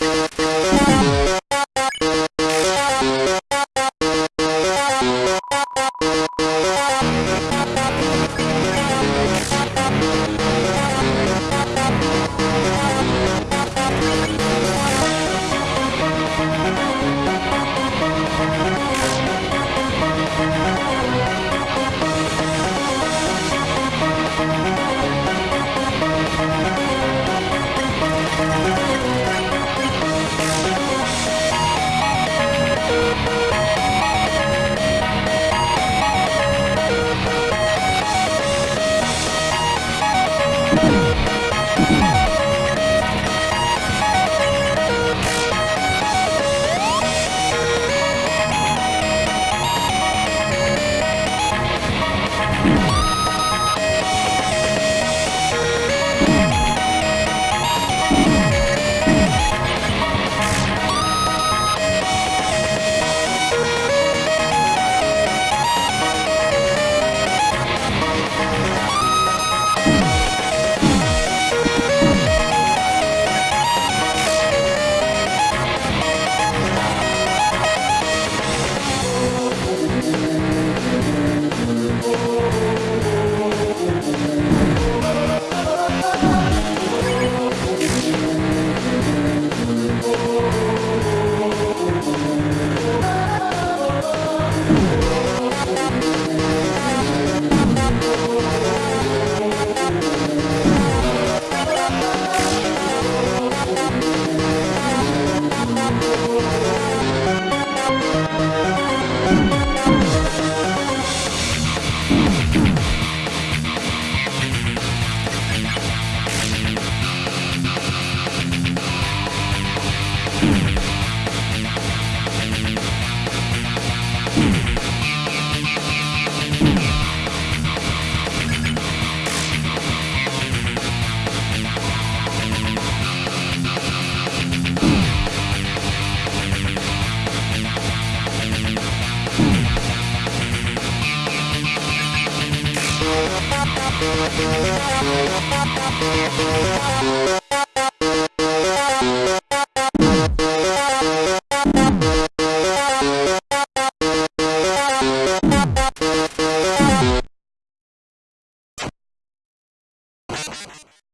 What? Thank you.